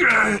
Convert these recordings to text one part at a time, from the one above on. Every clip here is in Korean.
Ah!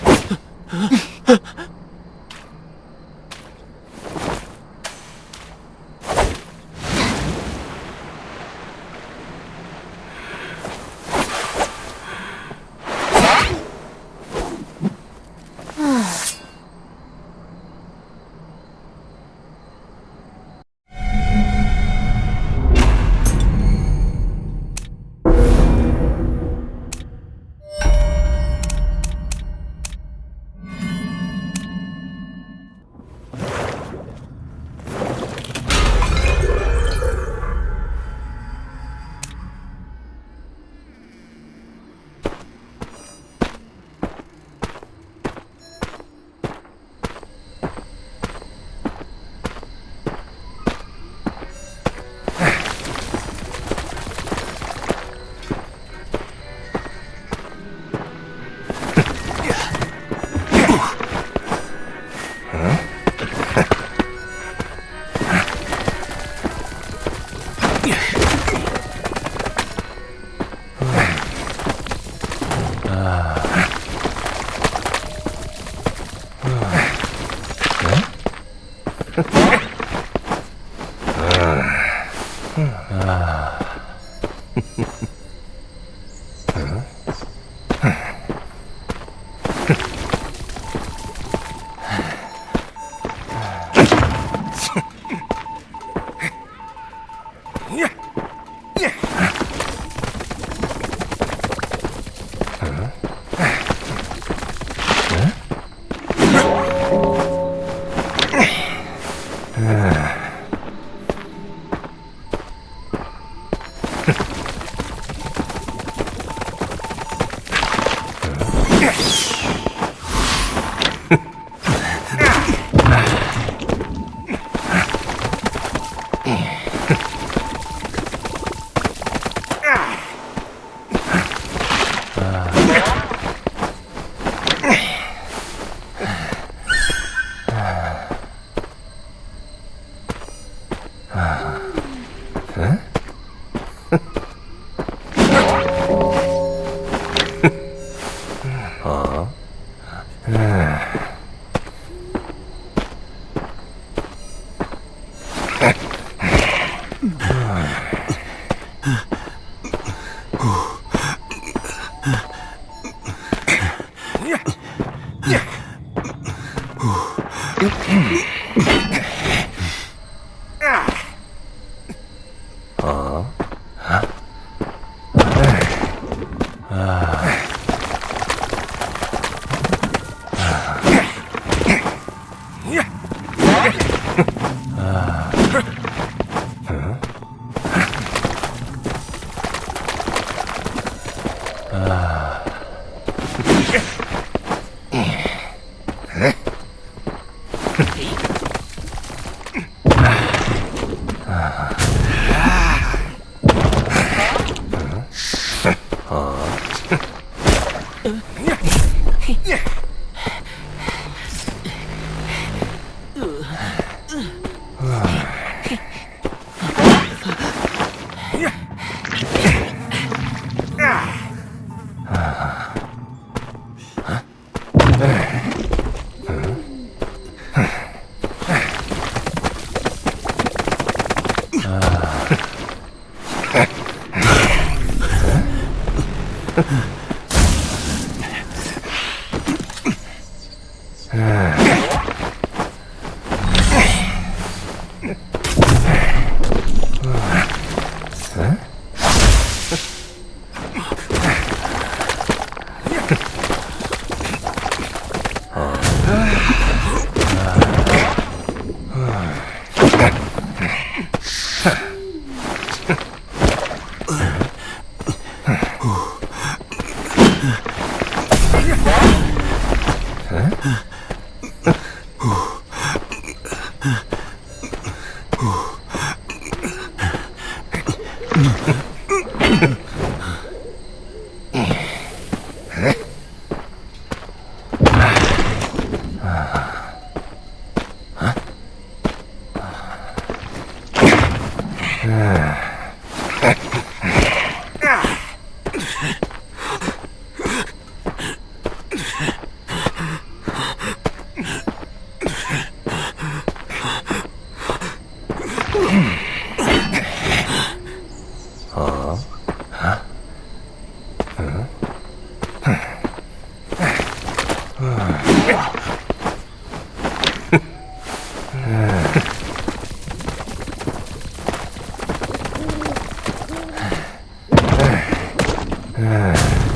啊。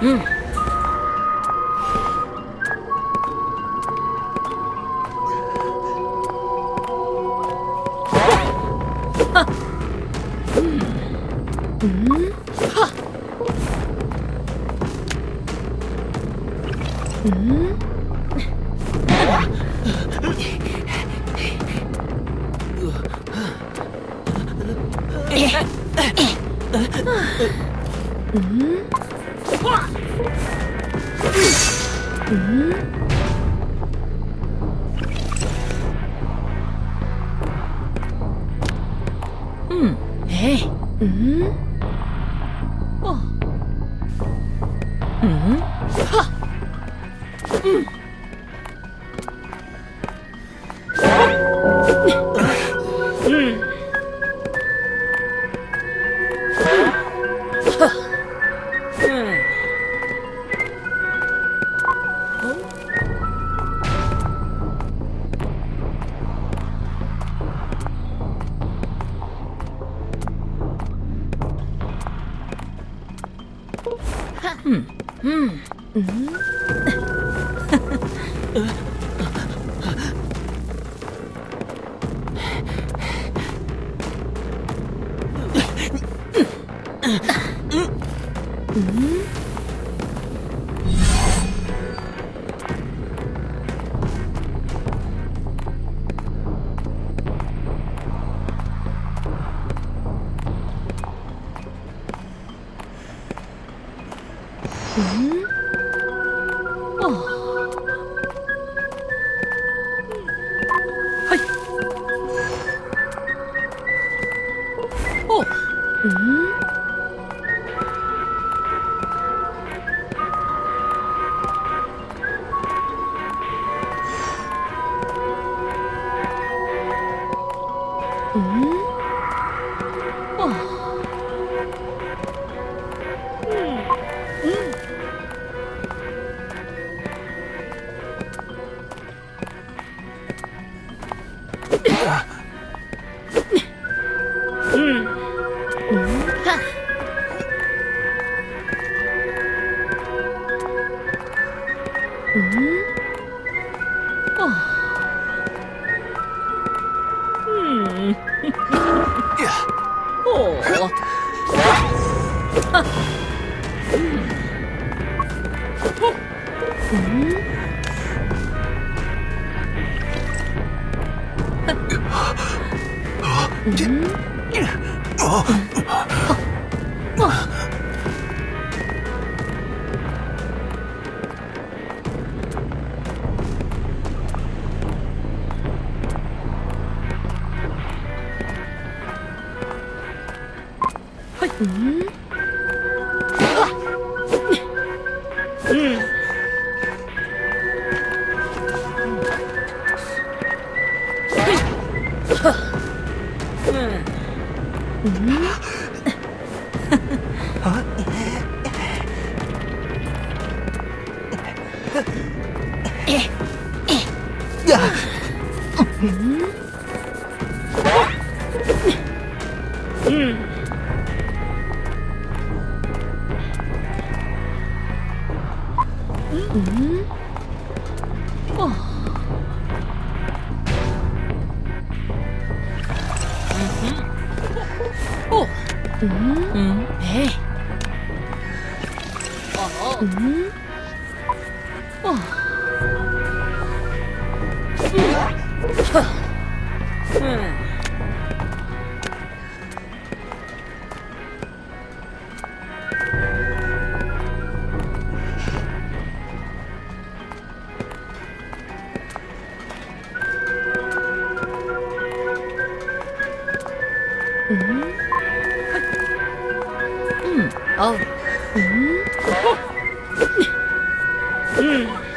嗯。嗯。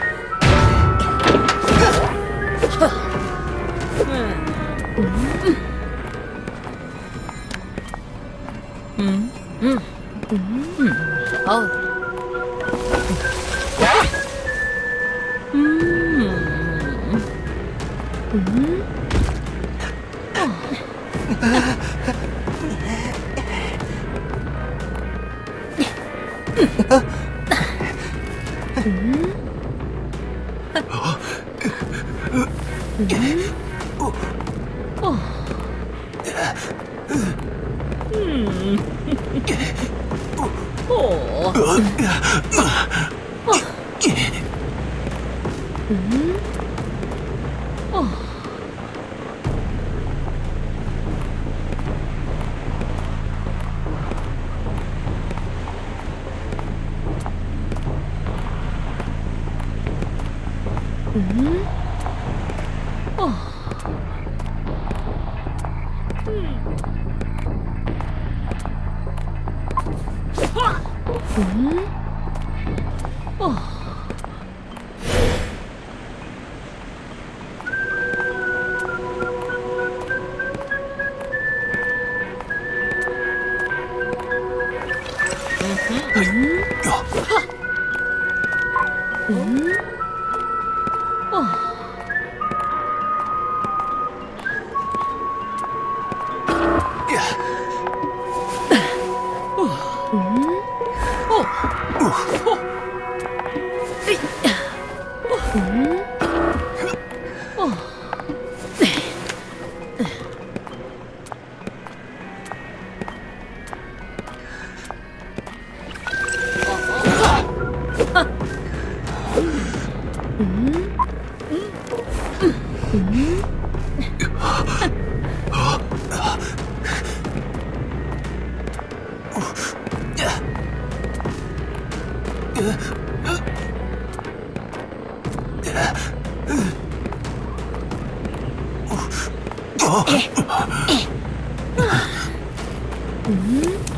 うん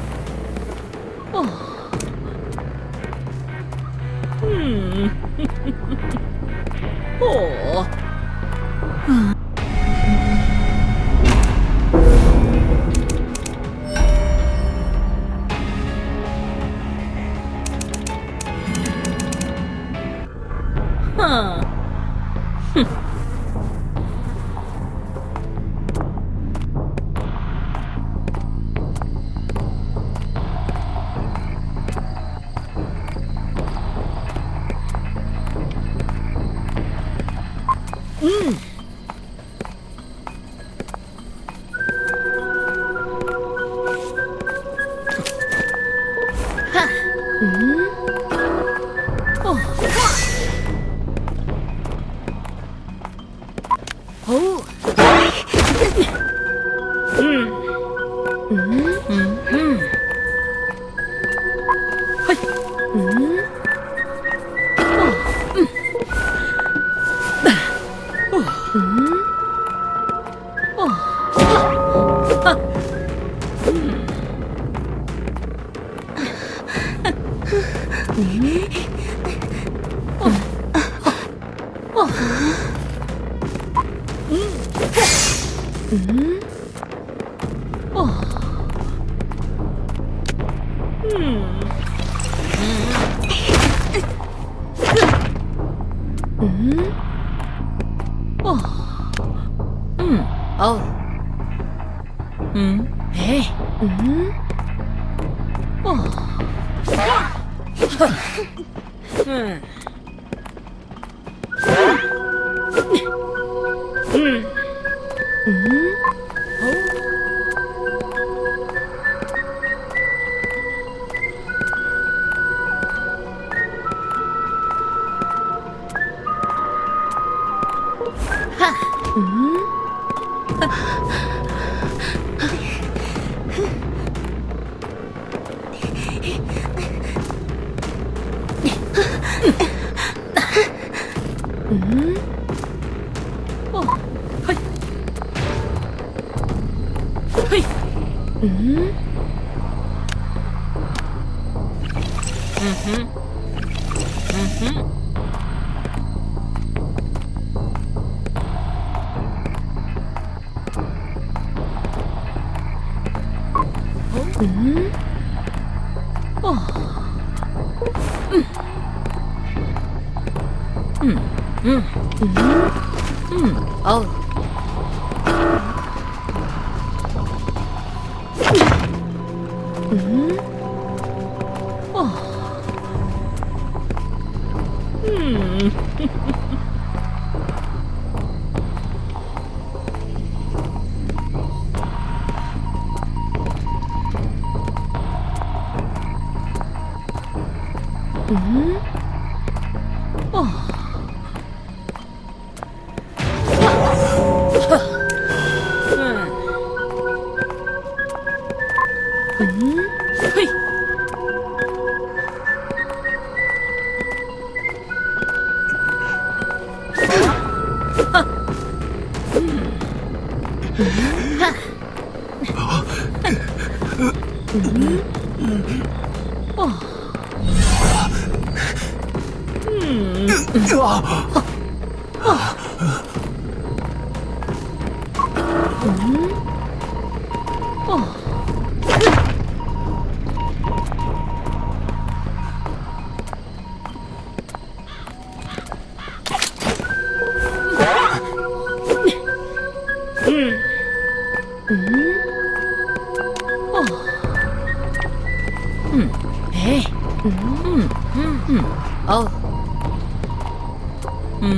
네. 음.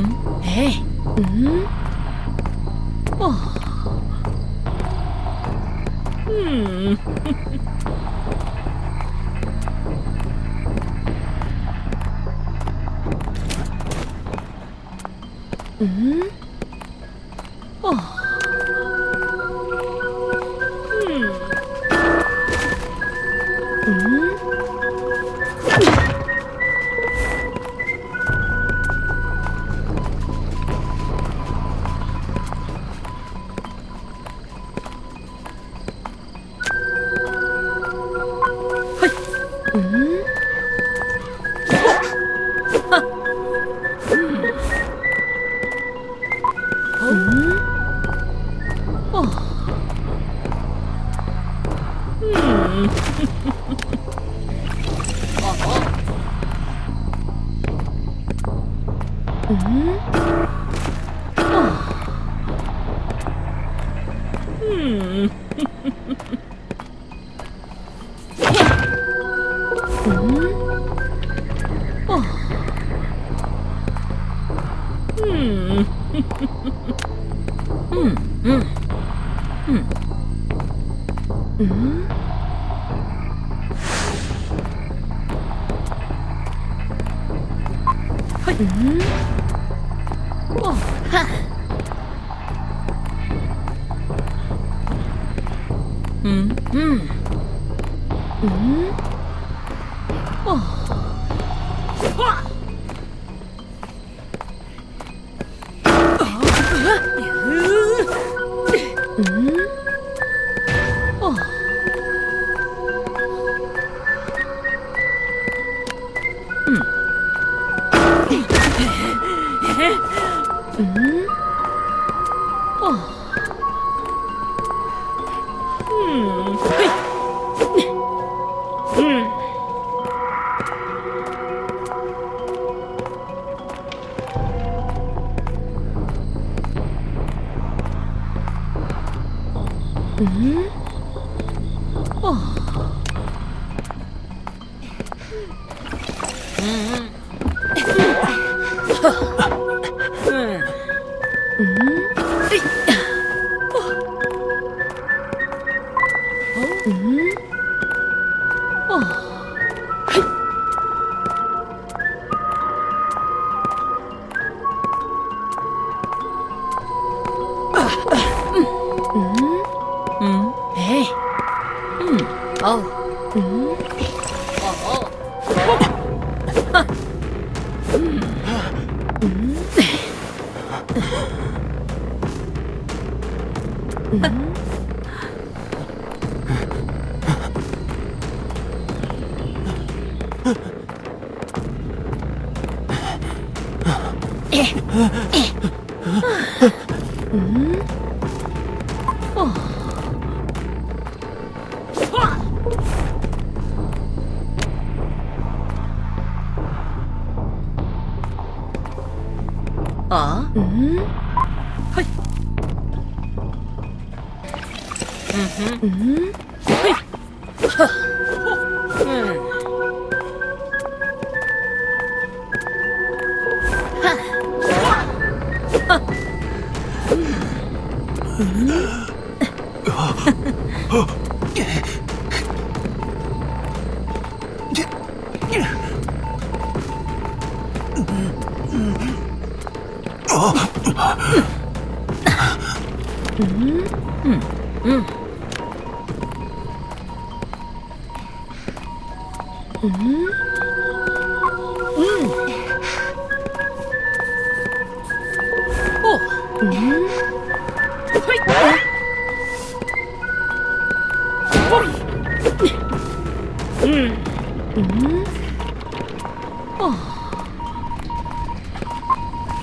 에이. 음. 어. 음. 음. 嗯。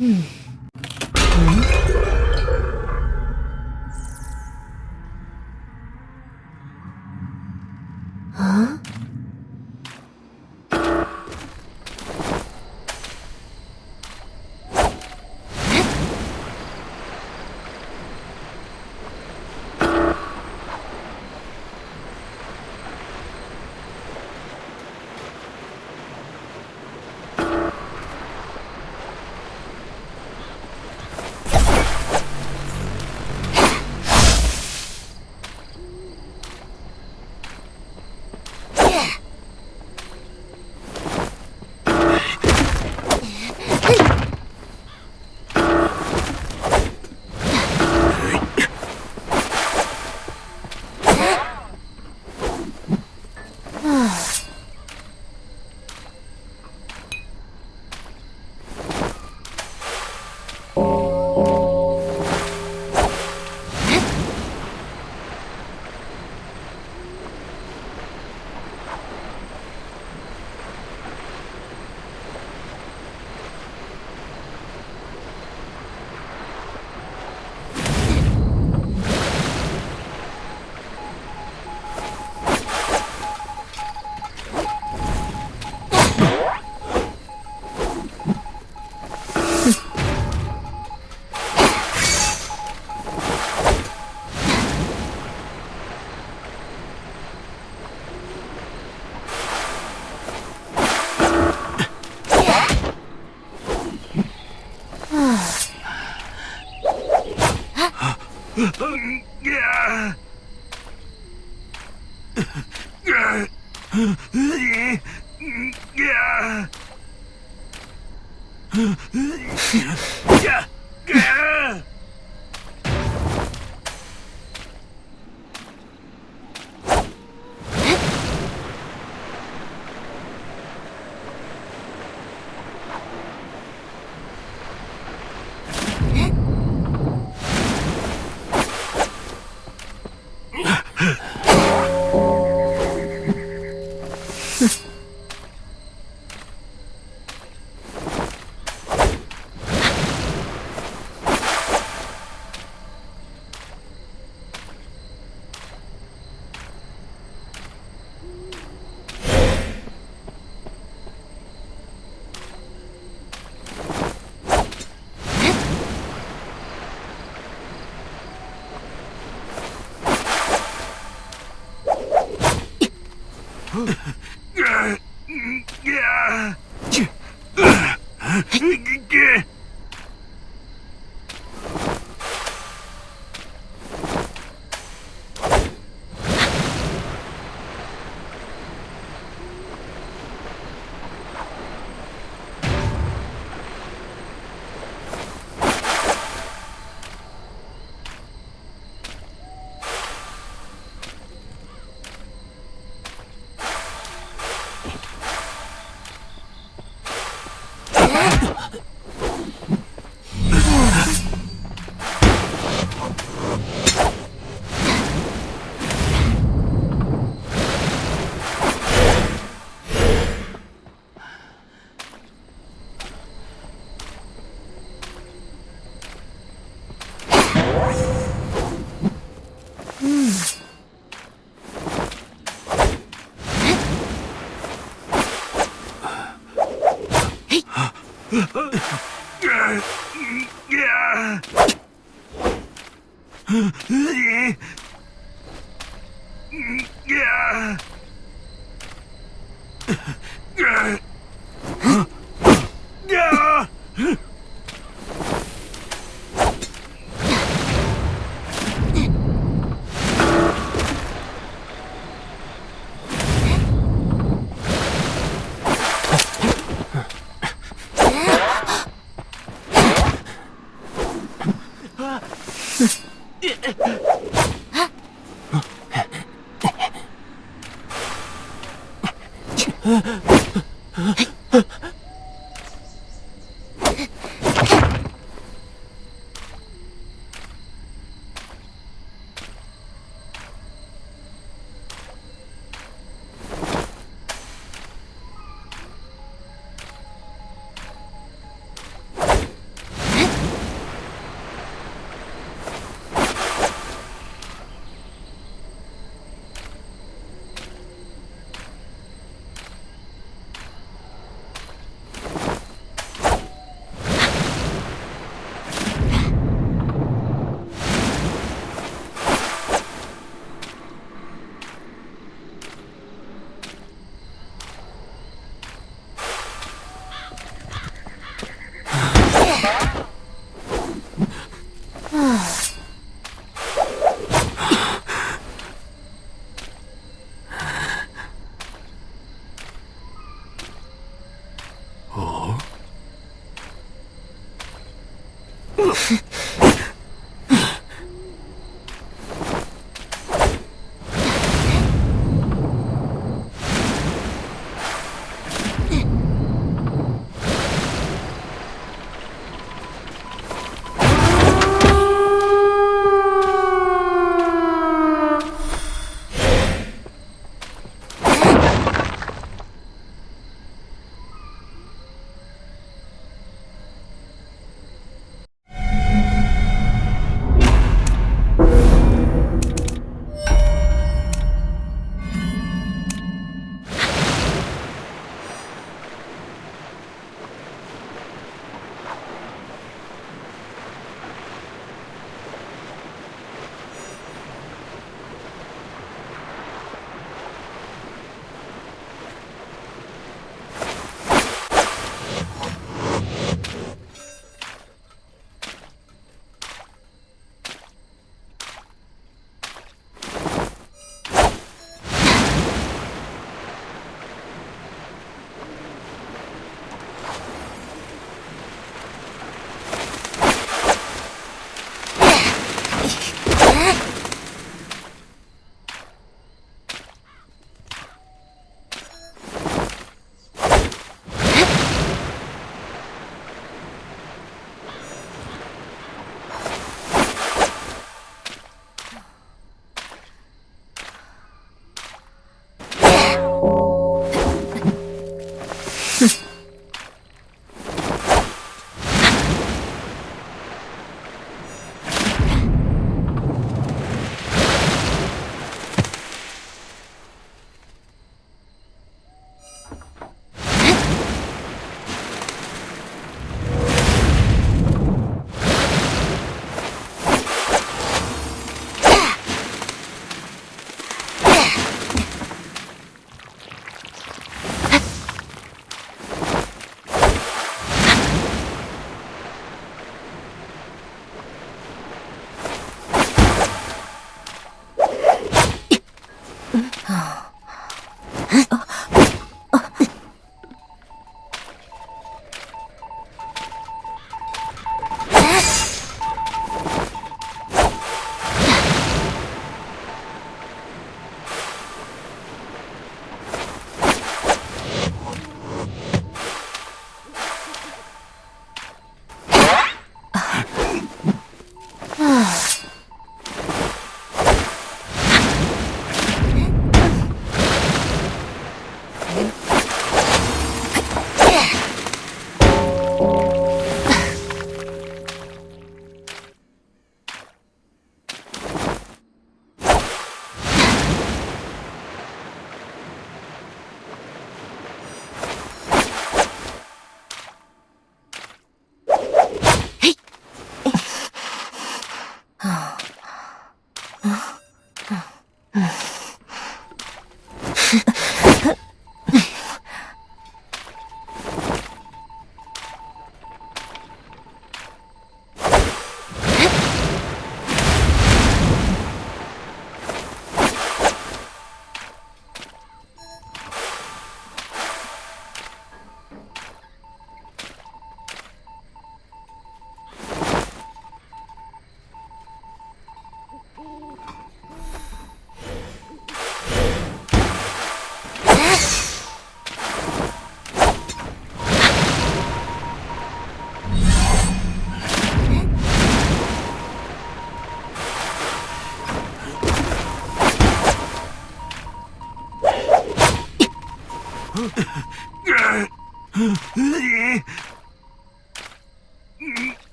Hmm.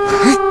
Huh?